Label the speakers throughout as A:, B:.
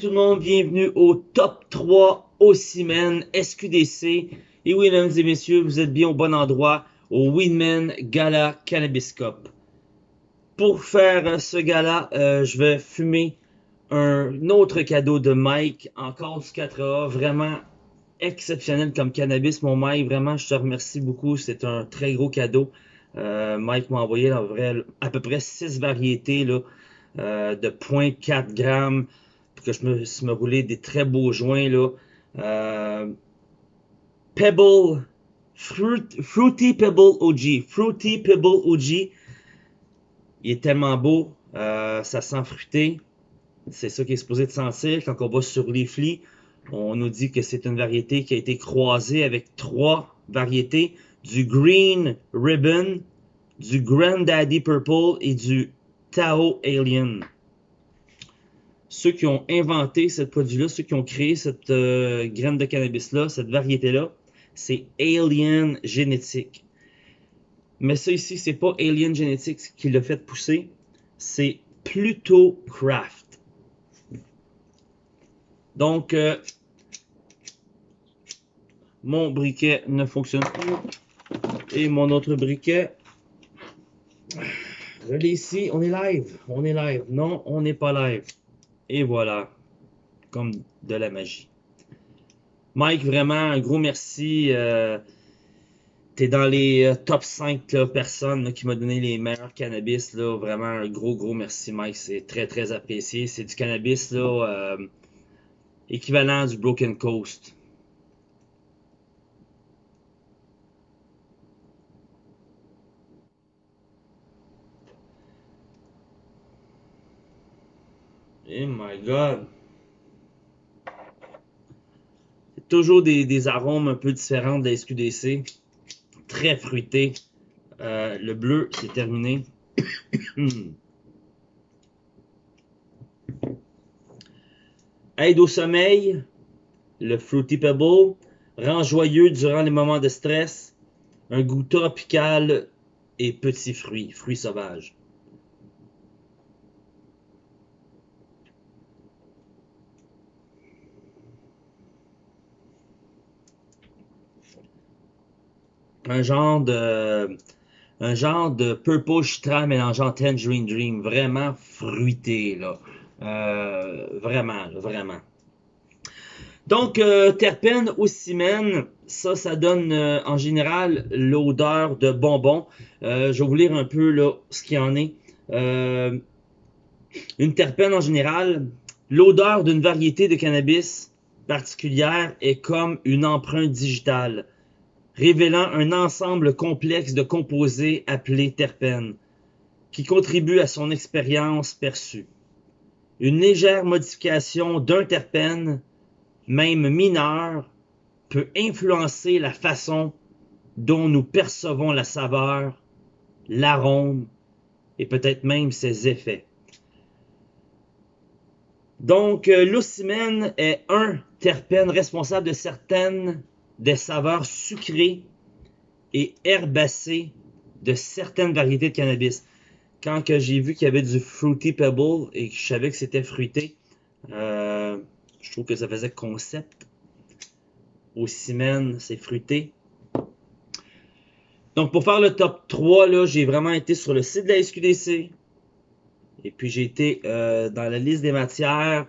A: Tout le monde, bienvenue au top 3 Ossimen SQDC. Et oui, mesdames et messieurs, vous êtes bien au bon endroit, au Winman Gala Cannabis Cup. Pour faire ce gala, euh, je vais fumer un autre cadeau de Mike, encore du 4A, vraiment exceptionnel comme cannabis, mon Mike. Vraiment, je te remercie beaucoup, c'est un très gros cadeau. Euh, Mike m'a envoyé à peu près 6 variétés là, euh, de 0.4 grammes que je me suis me roulé des très beaux joints là. Euh, Pebble, Fruity Pebble OG, Fruity Pebble OG. Il est tellement beau, euh, ça sent fruité. C'est ça qui est supposé de sentir quand on va sur les flics. On nous dit que c'est une variété qui a été croisée avec trois variétés du Green Ribbon, du Granddaddy Purple et du Tao Alien ceux qui ont inventé ce produit-là, ceux qui ont créé cette euh, graine de cannabis-là, cette variété-là, c'est Alien Génétique. Mais ça ici, c'est pas Alien Genetics qui l'a fait pousser, c'est Pluto Craft. Donc, euh, mon briquet ne fonctionne plus. Et mon autre briquet, je l'ai ici, on est live, on est live. Non, on n'est pas live. Et voilà, comme de la magie. Mike, vraiment, un gros merci. Euh, T'es dans les euh, top 5 personnes qui m'ont donné les meilleurs cannabis. Là. Vraiment, un gros, gros merci, Mike. C'est très, très apprécié. C'est du cannabis là, euh, équivalent du Broken Coast. Oh my god. Toujours des, arômes un peu différents de la SQDC. Très fruité. Euh, le bleu, c'est terminé. Aide au sommeil. Le Fruity Pebble. Rend joyeux durant les moments de stress. Un goût tropical et petits fruits. Fruits sauvages. Un genre de un genre de purple chitral mélangeant tangerine dream vraiment fruité là. Euh, vraiment vraiment. Donc euh, terpène ou cimène ça ça donne euh, en général l'odeur de bonbons. Je vais vous lire un peu là ce qu'il y en est. Une terpène en général l'odeur d'une variété de cannabis particulière est comme une empreinte digitale révélant un ensemble complexe de composés appelés terpènes, qui contribuent à son expérience perçue. Une légère modification d'un terpène, même mineur, peut influencer la façon dont nous percevons la saveur, l'arôme et peut-être même ses effets. Donc, euh, l'ocimène est un terpène responsable de certaines des saveurs sucrées et herbacées de certaines variétés de cannabis. Quand j'ai vu qu'il y avait du Fruity Pebble et que je savais que c'était fruité, euh, je trouve que ça faisait concept. Au cimène, c'est fruité. Donc pour faire le top 3, j'ai vraiment été sur le site de la SQDC. Et puis j'ai été euh, dans la liste des matières.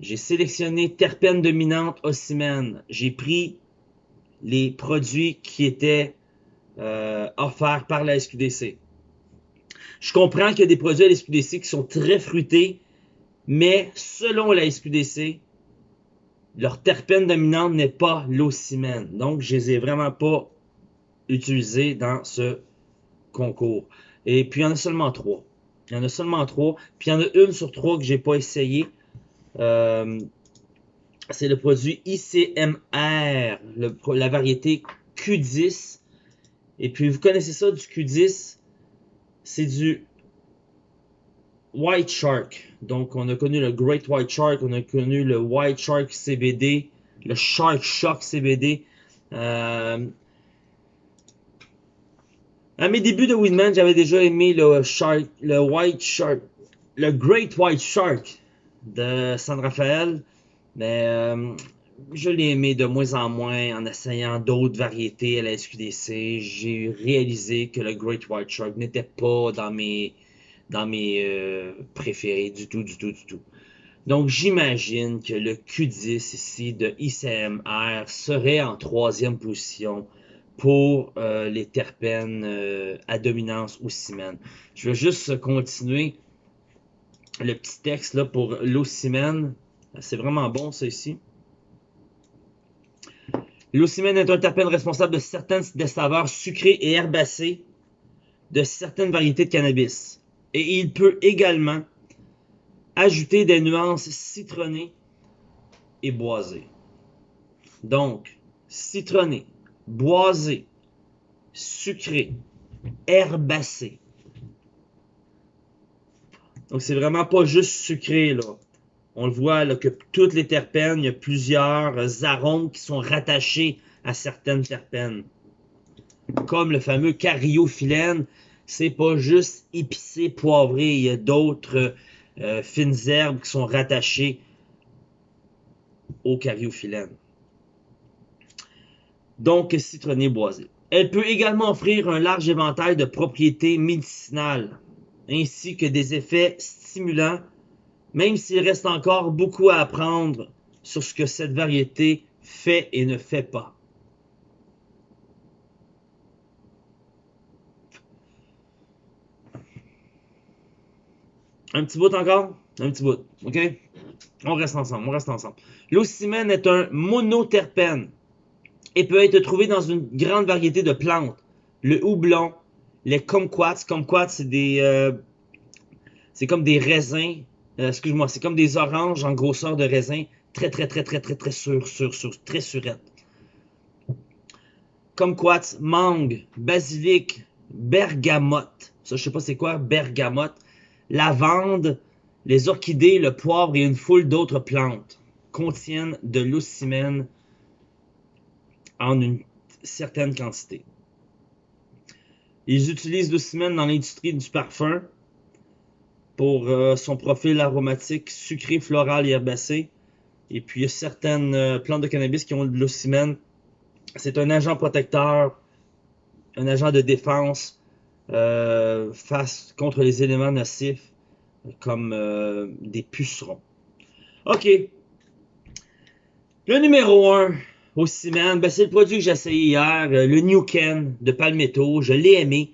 A: J'ai sélectionné terpène dominante ocimène. J'ai pris les produits qui étaient euh, offerts par la SQDC. Je comprends qu'il y a des produits à la SQDC qui sont très fruités, mais selon la SQDC, leur terpène dominante n'est pas l'ocimène. Donc, je les ai vraiment pas utilisés dans ce concours. Et puis, il y en a seulement trois. Il y en a seulement trois. Puis, il y en a une sur trois que j'ai pas essayé. Euh, c'est le produit ICMR, la variété Q10. Et puis, vous connaissez ça du Q10, c'est du White Shark. Donc, on a connu le Great White Shark, on a connu le White Shark CBD, le Shark Shock CBD. Euh, à mes débuts de Winman, j'avais déjà aimé le le White Shark, le Great White Shark de San Rafael, mais euh, je l'ai aimé de moins en moins en essayant d'autres variétés à la SQDC. J'ai réalisé que le Great White Shark n'était pas dans mes, dans mes euh, préférés du tout, du tout, du tout. Donc j'imagine que le Q10 ici de ICMR serait en troisième position pour euh, les terpènes à dominance ou cimène. Je vais juste continuer le petit texte là pour l'ocimène. C'est vraiment bon ça ici. L'ocimène est un terpène responsable de certaines des saveurs sucrées et herbacées de certaines variétés de cannabis. Et il peut également ajouter des nuances citronnées et boisées. Donc, citronné, boisé, sucré, herbacé. Donc, c'est vraiment pas juste sucré, là. On le voit, que toutes les terpènes, il y a plusieurs arômes qui sont rattachés à certaines terpènes. Comme le fameux cariophyllène, c'est pas juste épicé, poivré, il y a d'autres euh, fines herbes qui sont rattachées au cariophyllène. Donc, citronné boisé. Elle peut également offrir un large éventail de propriétés médicinales, ainsi que des effets stimulants, même s'il reste encore beaucoup à apprendre sur ce que cette variété fait et ne fait pas. Un petit bout encore? Un petit bout, ok? On reste ensemble, on reste ensemble. L'ocimène est un monoterpène et peut être trouvé dans une grande variété de plantes. Le houblon, les kumquats. Kumquats, c'est des... Euh, c'est comme des raisins. Euh, excuse-moi, c'est comme des oranges en grosseur de raisin. Très, très, très, très, très, très sur, sur, sur, très surette. Kumquats, mangue, basilic, bergamote. Ça, je sais pas c'est quoi, bergamote. Lavande, les orchidées, le poivre et une foule d'autres plantes contiennent de l'ocimène en une certaine quantité. Ils utilisent l'ocimène dans l'industrie du parfum pour euh, son profil aromatique sucré, floral et herbacé. Et puis, il y a certaines euh, plantes de cannabis qui ont de l'ocimène. C'est un agent protecteur, un agent de défense euh, face contre les éléments nocifs comme des pucerons. OK. Le numéro 1, aussi, man, ben, c'est le produit que j'ai essayé hier, le New Ken de Palmetto. Je l'ai aimé.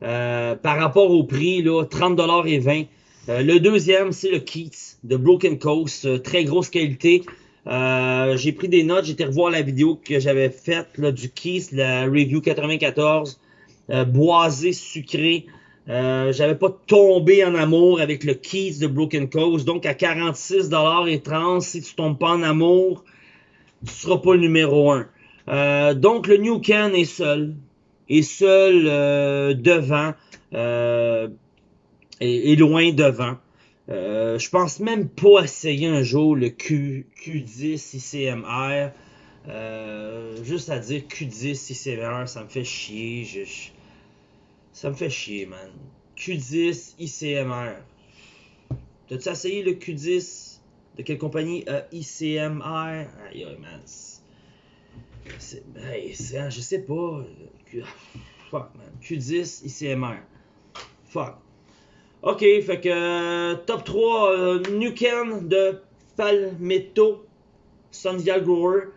A: Par rapport au prix, là, 30$ et 20$. Euh, le deuxième, c'est le Keats de Broken Coast. très grosse qualité. j'ai pris des notes, j'étais revoir la vidéo que j'avais faite là, du Keats, la review 94. boisé, sucré. j'avais pas tombé en amour avec le Keats de Broken Coast. Donc à 46$ et 30$, si tu tombes pas en amour, tu seras pas le numéro un. Euh, donc le New Ken est seul, est seul euh, devant, euh, et, loin devant. Euh, je pense même pas essayer un jour le Q, Q10 ICMR. juste à dire Q10 ICMR, ça me fait chier. ça me fait chier, man. Q10 ICMR. T'as-tu essayé le Q10 de quelle compagnie? Euh, ICMR Aïe, aïe, man. C'est, hein, je sais pas. fuck, man. Q10, ICMR. Fuck. Ok, fait que euh, top 3, euh, Nuken de Palmetto, Sundial Grower,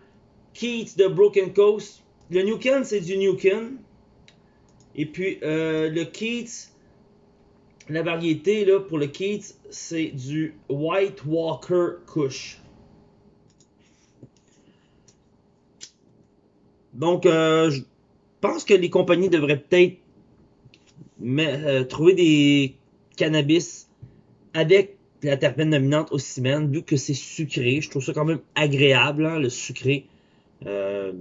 A: Keats de Broken Coast. Le Nuken, c'est du Nuken. Et puis euh, le Keats, la variété là, pour le Keats, c'est du White Walker Kush. Donc, euh, je pense que les compagnies devraient peut-être trouver des cannabis avec la terpène dominante au ciment, vu que c'est sucré. Je trouve ça quand même agréable, hein, le sucré. Euh,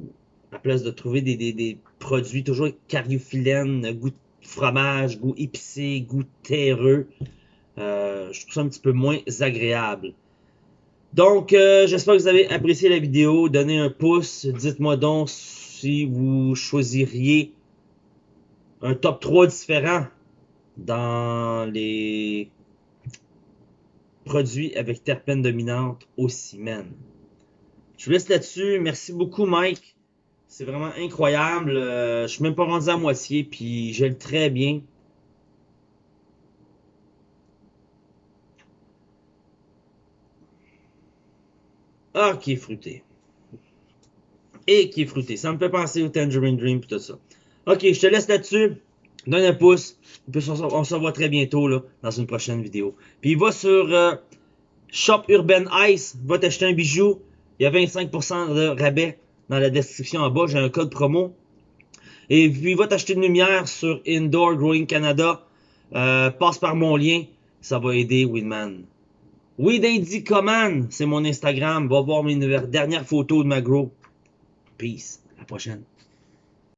A: à place de trouver des, produits toujours cariophyllène, goût fromage, goût épicé, goût terreux. Euh, je trouve ça un petit peu moins agréable. Donc, euh, j'espère que vous avez apprécié la vidéo. Donnez un pouce. Dites-moi donc si vous choisiriez un top 3 différent dans les produit avec terpène dominante au ciment. Je vous laisse là-dessus. Merci beaucoup, Mike. C'est vraiment incroyable. Euh, je suis même pas rendu à moitié, puis j'aime très bien. Ah, qui est fruité. Et qui est fruité. Ça me fait penser au Tangerine Dream et tout ça. Ok, je te laisse là-dessus. Donne un pouce. on se revoit très bientôt dans une prochaine vidéo. Puis va sur euh, Shop Urban Ice. Va t'acheter un bijou. Il y a 25% de rabais dans la description en bas. J'ai un code promo. Et puis va t'acheter une lumière sur Indoor Growing Canada. Euh, passe par mon lien. Ça va aider Winman. Weed Command, c'est mon Instagram. Va voir mes dernières photos de ma grow. Peace. À la prochaine.